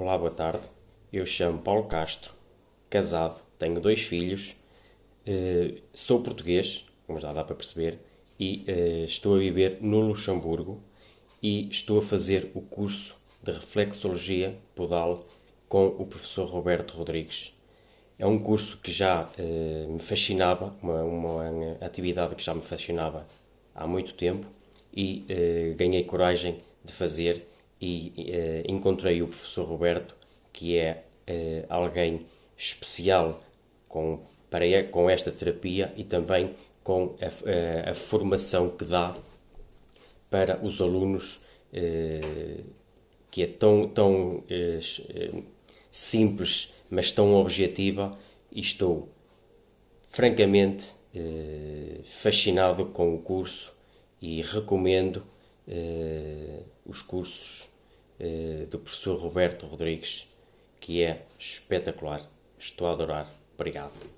Olá, boa tarde. Eu chamo Paulo Castro, casado, tenho dois filhos, eh, sou português, como já dá para perceber, e eh, estou a viver no Luxemburgo e estou a fazer o curso de Reflexologia Podal com o professor Roberto Rodrigues. É um curso que já eh, me fascinava, uma, uma, atividade que já me fascinava há muito tempo e ganhei coragem de fazer e uh, encontrei o professor Roberto, que é uh, alguém especial com, para, com esta terapia e também com a, eh, a formação que dá para os alunos, que é tão, tão simples, mas tão objetiva, e estou francamente fascinado com o curso e recomendo os cursos uh, do professor Roberto Rodrigues, que é espetacular. Estou a adorar. Obrigado.